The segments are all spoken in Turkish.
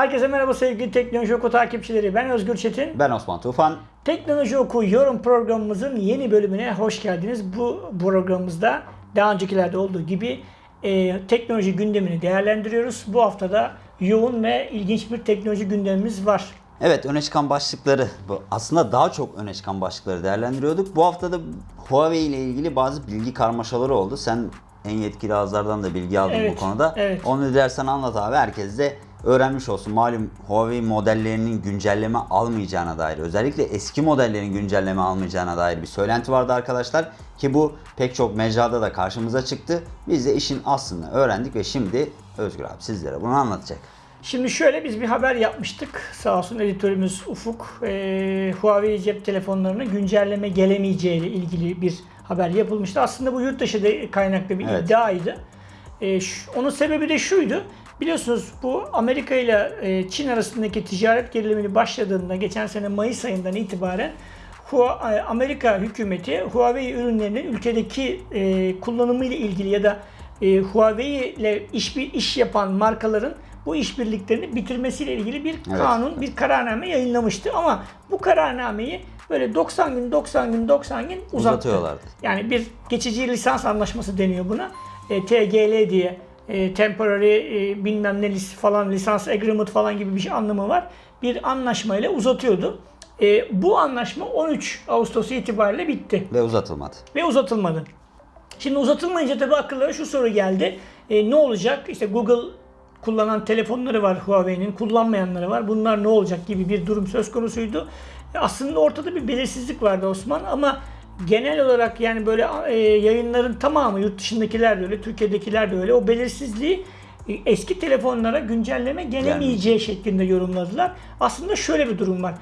Herkese merhaba sevgili Teknoloji Oku takipçileri. Ben Özgür Çetin. Ben Osman Tufan. Teknoloji Oku yorum programımızın yeni bölümüne hoş geldiniz. Bu programımızda daha öncekilerde olduğu gibi e, teknoloji gündemini değerlendiriyoruz. Bu haftada yoğun ve ilginç bir teknoloji gündemimiz var. Evet öne çıkan başlıkları, bu aslında daha çok öne çıkan başlıkları değerlendiriyorduk. Bu haftada Huawei ile ilgili bazı bilgi karmaşaları oldu. Sen en yetkili ağızlardan da bilgi aldın Evet, bu konuda. evet. Onu dilersen anlat abi. Herkes de öğrenmiş olsun. Malum Huawei modellerinin güncelleme almayacağına dair, özellikle eski modellerin güncelleme almayacağına dair bir söylenti vardı arkadaşlar. Ki bu pek çok mecrada da karşımıza çıktı. Biz de işin aslını öğrendik ve şimdi Özgür abi sizlere bunu anlatacak. Şimdi şöyle biz bir haber yapmıştık. Sağ olsun editörümüz Ufuk e, Huawei cep telefonlarına güncelleme gelemeyeceği ile ilgili bir haber yapılmıştı. Aslında bu yurt dışı kaynaklı bir Evet. iddiaydı. E, şu- onun sebebi de şuydu. Biliyorsunuz bu Amerika ile e, Çin arasındaki ticaret gerilimini başladığında geçen sene Mayıs ayından itibaren e, Amerika hükümeti Huawei ürünlerinin ülkedeki e, kullanımı ile ilgili ya da Huawei ile iş iş yapan markaların bu işbirliklerini bitirmesiyle ilgili bir Evet. kanun, bir kararname yayınlamıştı ama bu kararnameyi böyle 90 gün 90 gün 90 gün uzattı. Uzatıyorlardı. Yani bir geçici lisans anlaşması deniyor buna. E, TGL diye e, temporary e, bilmem ne lis- falan lisans agreement falan gibi bir şey anlamı var. Bir anlaşmayla uzatıyordu. E, bu anlaşma 13 Ağustos itibariyle bitti Ve uzatılmadı. ve uzatılmadı. Şimdi uzatılmayınca tabii akıllara şu soru geldi. E, ne olacak? İşte Google kullanan telefonları var Huawei'nin, kullanmayanları var. Bunlar ne olacak gibi bir durum söz konusuydu. E, aslında ortada bir belirsizlik vardı Osman ama genel olarak yani böyle e, yayınların tamamı yurt dışındakiler de öyle, Türkiye'dekiler de öyle. O belirsizliği e, eski telefonlara güncelleme gelemeyeceği şeklinde yorumladılar. Aslında şöyle bir durum var.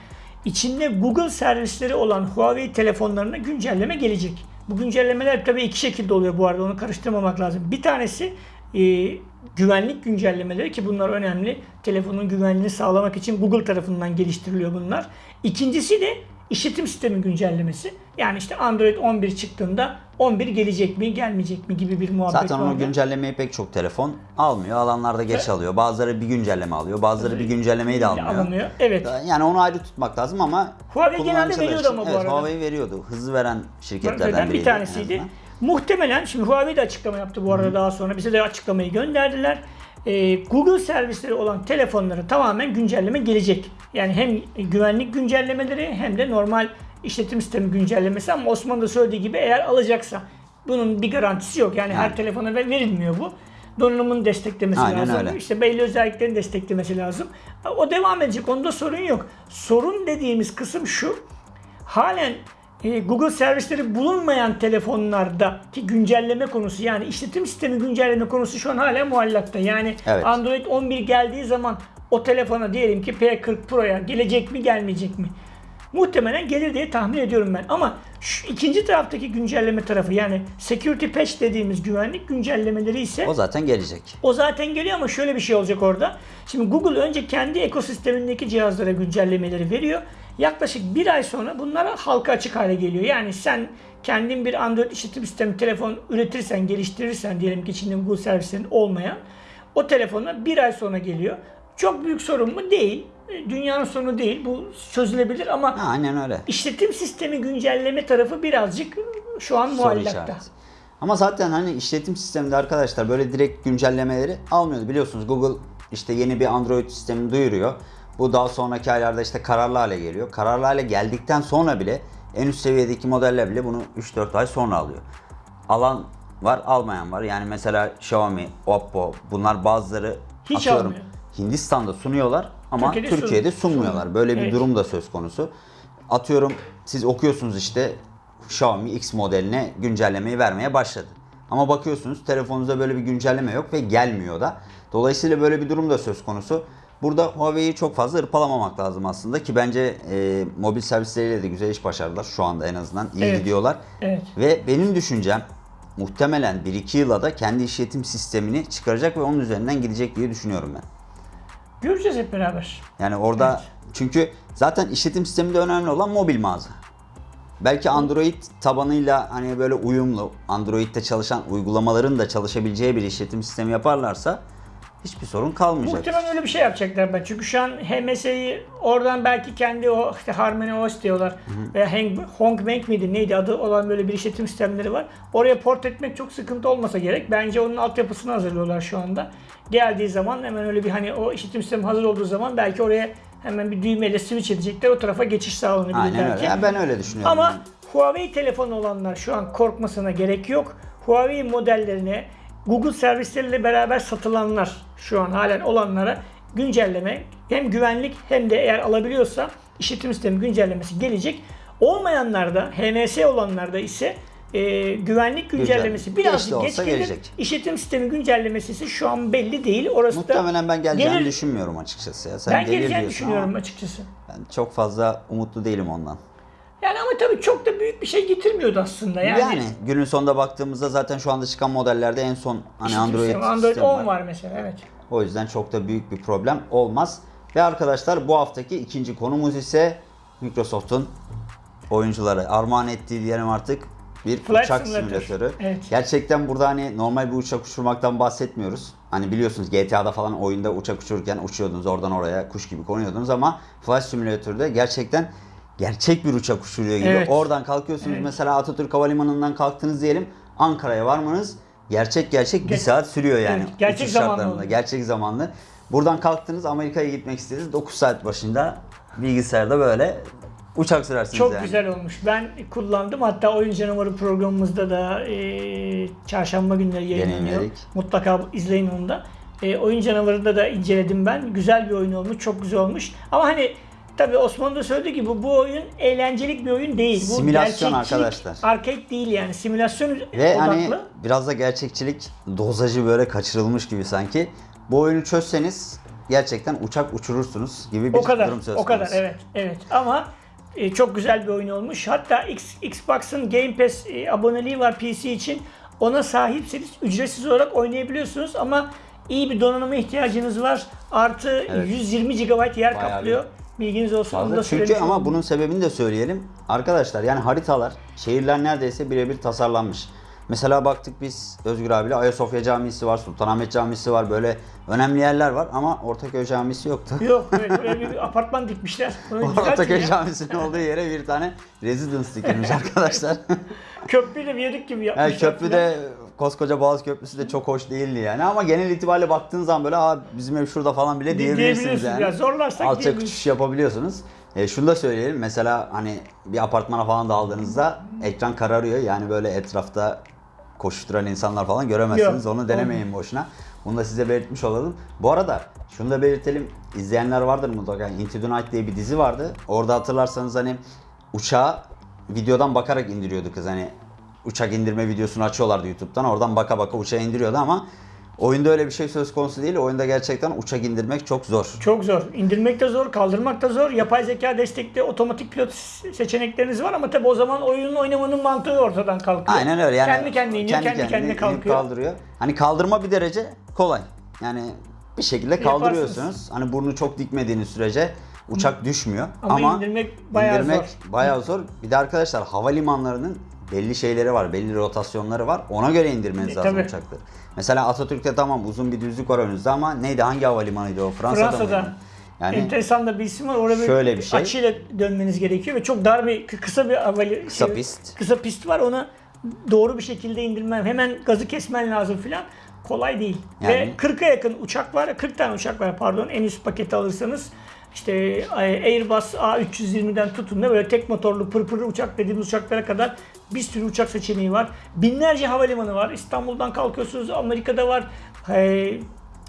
İçinde Google servisleri olan Huawei telefonlarına güncelleme gelecek. Bu güncellemeler tabii iki şekilde oluyor bu arada onu karıştırmamak lazım. Bir tanesi e, güvenlik güncellemeleri ki bunlar önemli. Telefonun güvenliğini sağlamak için Google tarafından geliştiriliyor bunlar. İkincisi de işletim sistemi güncellemesi. Yani işte Android 11 çıktığında 11 gelecek mi gelmeyecek mi gibi bir muhabbet Zaten vardı. o güncellemeyi pek çok telefon almıyor. Alanlar da geç alıyor. Bazıları bir güncelleme alıyor. Bazıları bir güncellemeyi de almıyor. alınıyor. Evet. Yani onu ayrı tutmak lazım ama Huawei genelde veriyordu için- ama bu evet, arada. Huawei veriyordu. Hızlı veren şirketlerden biriydi. bir tanesiydi. Muhtemelen şimdi Huawei de açıklama yaptı bu arada daha sonra. Bize de açıklamayı gönderdiler. Ee, Google servisleri olan telefonlara tamamen güncelleme gelecek. Yani hem güvenlik güncellemeleri hem de normal işletim sistemi güncellemesi ama Osman da söylediği gibi eğer alacaksa bunun bir garantisi yok. Yani, her Yani. telefona ver- verilmiyor bu. Donanımın desteklemesi Aynen lazım. öyle. İşte belli özelliklerin desteklemesi lazım. O devam edecek. Onda sorun yok. Sorun dediğimiz kısım şu halen e, Google servisleri bulunmayan telefonlardaki güncelleme konusu yani işletim sistemi güncelleme konusu şu an hala muallakta. Yani Evet. Android 11 geldiği zaman o telefona diyelim ki P40 Pro'ya gelecek mi gelmeyecek mi? Muhtemelen gelir diye tahmin ediyorum ben. Ama şu ikinci taraftaki güncelleme tarafı yani security patch dediğimiz güvenlik güncellemeleri ise O zaten gelecek. o zaten geliyor ama şöyle bir şey olacak orada. Şimdi Google önce kendi ekosistemindeki cihazlara güncellemeleri veriyor. Yaklaşık bir ay sonra bunlar halka açık hale geliyor. Yani sen kendin bir Android işletim sistemi telefon üretirsen, geliştirirsen diyelim ki içinde Google servislerin olmayan o telefona bir ay sonra geliyor. Çok büyük sorun mu? Değil. Dünyanın sorunu değil. Bu çözülebilir ama Ha, aynen öyle. işletim sistemi güncelleme tarafı birazcık şu an muallakta. Ama zaten hani işletim sisteminde arkadaşlar böyle direkt güncellemeleri almıyordu. Biliyorsunuz Google işte yeni bir Android sistemi duyuruyor. Bu daha sonraki aylarda işte kararlı hale geliyor. Kararlı hale geldikten sonra bile en üst seviyedeki modeller bile bunu 3-4 ay sonra alıyor. Alan var, almayan var. Yani mesela Xiaomi, Oppo bunlar bazıları Hiç atıyorum almıyor. Hindistan'da sunuyorlar ama Türkiye'de Türkiye'de, sun- sunmuyorlar. Böyle bir Evet. durum da söz konusu. Atıyorum siz okuyorsunuz işte Xiaomi X modeline güncellemeyi vermeye başladı. Ama bakıyorsunuz telefonunuzda böyle bir güncelleme yok ve gelmiyor da. Dolayısıyla böyle bir durum da söz konusu. Burada Huawei'yi çok fazla ırpalamamak lazım aslında ki bence e, mobil servisleriyle de güzel iş başardılar şu anda en azından iyi Evet. gidiyorlar. Evet. Ve benim düşüncem muhtemelen 1-2 yıla da kendi işletim sistemini çıkaracak ve onun üzerinden gidecek diye düşünüyorum ben. Göreceğiz hep beraber. Yani orada Evet. çünkü zaten işletim sisteminde önemli olan mobil mağaza. Belki Android tabanıyla hani böyle uyumlu, Android'de çalışan uygulamaların da çalışabileceği bir işletim sistemi yaparlarsa hiçbir sorun kalmayacak. Muhtemelen öyle bir şey yapacaklar ben. Çünkü şu an HMS'yi oradan belki kendi o işte Harmony OS diyorlar. Veya Hang, Hongbank miydi neydi adı olan böyle bir işletim sistemleri var. Oraya port etmek çok sıkıntı olmasa gerek. Bence onun altyapısını hazırlıyorlar şu anda. Geldiği zaman hemen öyle bir hani o işletim sistemi hazır olduğu zaman belki oraya hemen bir düğmeyle switch edecekler. O tarafa geçiş sağlanabilir Aynen belki. öyle. Yani ben öyle düşünüyorum. Ama Huawei telefonu olanlar şu an korkmasına gerek yok. Huawei modellerine Google servisleriyle beraber satılanlar şu an halen olanlara güncelleme hem güvenlik hem de eğer alabiliyorsa işletim sistemi güncellemesi gelecek. Olmayanlarda HNS olanlarda ise e, güvenlik güncellemesi de birazcık geç, gelir. gelecek. İşletim sistemi güncellemesi ise şu an belli değil. Orası Muhtemelen ben geleceğini gelir. düşünmüyorum açıkçası. Ya. Sen ben geleceğini düşünüyorum ama açıkçası. Ben çok fazla umutlu değilim ondan. Yani ama tabii çok da büyük bir şey getirmiyordu aslında. Yani, Yani, günün sonunda baktığımızda zaten şu anda çıkan modellerde en son hani işletim Android, sistemi, Android sistemi 10 var mesela evet. O yüzden çok da büyük bir problem olmaz. Ve arkadaşlar bu haftaki ikinci konumuz ise Microsoft'un oyuncuları armağan ettiği diyelim artık bir Flight uçak Simulator. simülatörü. Evet. Gerçekten burada hani normal bir uçak uçurmaktan bahsetmiyoruz. Hani biliyorsunuz GTA'da falan oyunda uçak uçururken uçuyordunuz oradan oraya kuş gibi konuyordunuz ama Flight Simulator'da gerçekten gerçek bir uçak uçuruyor gibi. Evet. Oradan kalkıyorsunuz Evet. mesela Atatürk Havalimanı'ndan kalktınız diyelim Ankara'ya varmanız gerçek gerçek bir Ger- saat sürüyor yani. Evet, gerçek zamanlı oluyor. Gerçek zamanlı. Buradan kalktınız Amerika'ya gitmek istediniz. 9 saat başında bilgisayarda böyle uçak sürersiniz Çok yani. güzel olmuş. Ben kullandım. Hatta Oyun Canavarı programımızda da e, çarşamba günleri yayınlanıyor. Mutlaka izleyin onu da. E, oyun Canavarı'nda da inceledim ben. Güzel bir oyun olmuş. Çok güzel olmuş. Ama hani tabii Osman da söylediği gibi bu oyun eğlencelik bir oyun değil. Bu Simülasyon arkadaşlar. Arcade değil yani. Simülasyon Ve odaklı. hani biraz da gerçekçilik dozajı böyle kaçırılmış gibi sanki. Bu oyunu çözseniz gerçekten uçak uçurursunuz gibi bir o kadar. durum söz O kadar konusu. evet. Evet. Ama e, çok güzel bir oyun olmuş. Hatta X, Xbox'ın Game Pass e, aboneliği var PC için. Ona sahipseniz ücretsiz olarak oynayabiliyorsunuz ama iyi bir donanıma ihtiyacınız var. Artı Evet. 120 GB yer Bayağı kaplıyor. Bilginiz olsun. Onu Fazla. da Çünkü ama olayım. bunun sebebini de söyleyelim. Arkadaşlar yani haritalar, şehirler neredeyse birebir tasarlanmış. Mesela baktık biz Özgür abiyle Ayasofya Camisi var, Sultanahmet Camisi var. Böyle önemli yerler var ama Ortaköy Camisi yoktu. Yok evet, böyle bir apartman dikmişler. Ortaköy. Camisi'nin olduğu yere bir tane residence dikilmiş arkadaşlar. Köprüyle viyadük gibi yapmışlar. Yani köprüde koskoca Boğaz Köprüsü de çok hoş değildi yani ama genel itibariyle baktığın zaman böyle Aa, bizim ev şurada falan bile Di- diyebilirsiniz yani. ya, zorlarsak Alçak uçuş yapabiliyorsunuz. E, şunu da söyleyelim mesela hani bir apartmana falan daldığınızda ekran kararıyor yani böyle etrafta koşturan insanlar falan göremezsiniz. Yok, Onu denemeyin boşuna. Bunu da size belirtmiş olalım. Bu arada şunu da belirtelim. İzleyenler vardır mutlaka. Into the Night diye bir dizi vardı. Orada hatırlarsanız hani uçağı videodan bakarak indiriyordu kız. Hani uçak indirme videosunu açıyorlardı YouTube'dan. Oradan baka baka uçağı indiriyordu ama oyunda öyle bir şey söz konusu değil. Oyunda gerçekten uçak indirmek çok zor. Çok zor. İndirmek de zor, kaldırmak da zor. Yapay zeka destekli otomatik pilot seçenekleriniz var ama tabi o zaman oyunun oynamanın mantığı ortadan kalkıyor. Aynen öyle. Yani kendi kendine iniyor, kendi, kendine, inip kalkıyor. kaldırıyor. Hani kaldırma bir derece kolay. Yani bir şekilde Yaparsınız. kaldırıyorsunuz. Hani burnu çok dikmediğiniz sürece uçak düşmüyor. Ama Ama, indirmek bayağı indirmek zor. bayağı zor. Bir de arkadaşlar havalimanlarının belli şeyleri var, belli rotasyonları var. Ona göre indirmeniz E, lazım tabii. uçakları. Mesela Atatürk'te tamam uzun bir düzlük var önünüzde ama neydi hangi havalimanıydı o? Fransa'da, Fransa'da. mıydı? Yani Enteresan da bir isim var. Orada Şöyle bir şey. açıyla dönmeniz gerekiyor ve çok dar bir kısa bir havali Kısa şey- pist. Kısa pist var. Onu doğru bir şekilde indirmen, hemen gazı kesmen lazım filan. Kolay değil. Ve Yani- 40'a yakın uçak var. 40 tane uçak var pardon. En üst paketi alırsanız işte e, Airbus A320'den tutun da böyle tek motorlu pırpır uçak dediğimiz uçaklara kadar bir sürü uçak seçeneği var. Binlerce havalimanı var. İstanbul'dan kalkıyorsunuz. Amerika'da var. E,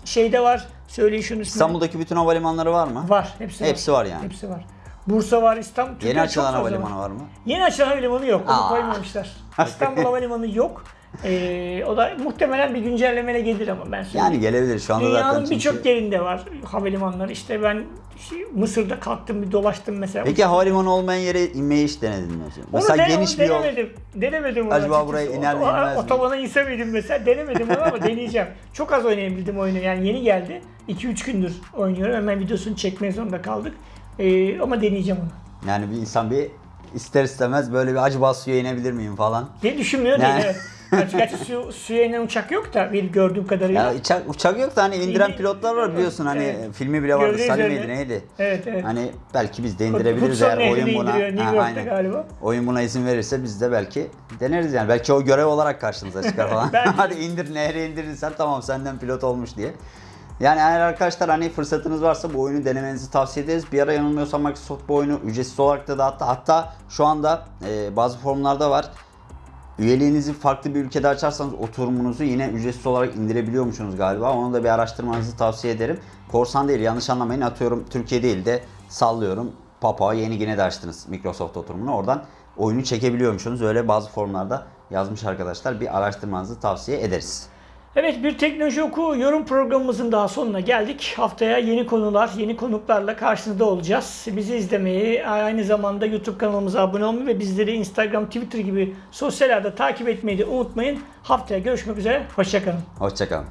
şeyde var. Söyleyin şunu ismini. İstanbul'daki bütün havalimanları var mı? Var. Hepsi, Hepsi var yani. Hepsi var. Bursa var, İstanbul. Yeni açılan havalimanı var mı? Yeni açılan havalimanı yok. Onu Aa. koymamışlar. İstanbul Havalimanı yok. Ee, o da muhtemelen bir güncellemeyle gelir ama ben söyleyeyim. Yani gelebilir şu anda zaten. Dünyanın çünkü- birçok yerinde var havalimanları. İşte ben Mısır'da kalktım bir dolaştım mesela. Peki havalimanı olmayan yere inmeyi hiç denedin mi? Onu Mesela dene- geniş onu bir yol. denemedim. Denemedim onu Acaba buraya iner mi, inmez mi? Otobana inse miydim mesela denemedim onu ama deneyeceğim. Çok az oynayabildim oyunu yani yeni geldi. 2-3 gündür oynuyorum hemen videosunu çekmeye zorunda kaldık. Ee, ama deneyeceğim onu. Yani bir insan bir ister istemez böyle bir acaba suya inebilir miyim falan. Diye düşünmüyor Yani- değil evet. Gerçi, su, suya inen uçak yok da bir gördüğüm kadarıyla. Ya uçak, uçak yok da hani indiren İndi- pilotlar var biliyorsun hani Evet. filmi bile vardı. Salim üzerine. miydi neydi? Evet evet. Hani belki biz de indirebiliriz Hudson eğer Nehri'ni oyun buna. indiriyor New Ha, York'ta aynen. galiba. Oyun buna izin verirse biz de belki deneriz yani. Belki o görev olarak karşınıza çıkar falan. Belki. Hadi indir nehre indirirsen tamam senden pilot olmuş diye. Yani eğer arkadaşlar hani fırsatınız varsa bu oyunu denemenizi tavsiye ederiz. Bir ara yanılmıyorsam Microsoft bu oyunu ücretsiz olarak da dağıttı. Hatta şu anda e, bazı forumlarda var. Üyeliğinizi farklı bir ülkede açarsanız oturumunuzu yine ücretsiz olarak indirebiliyormuşsunuz galiba. Onu da bir araştırmanızı tavsiye ederim. Korsan değil yanlış anlamayın atıyorum Türkiye değil de sallıyorum Papua Yeni Gine'de açtınız Microsoft oturumunu. Oradan oyunu çekebiliyormuşsunuz. Öyle bazı forumlarda yazmış arkadaşlar. Bir araştırmanızı tavsiye ederiz. Evet bir teknoloji oku yorum programımızın daha sonuna geldik. Haftaya yeni konular, yeni konuklarla karşınızda olacağız. Bizi izlemeyi, aynı zamanda YouTube kanalımıza abone olmayı ve bizleri Instagram, Twitter gibi sosyal ağda takip etmeyi de unutmayın. Haftaya görüşmek üzere, hoşçakalın. Hoşçakalın.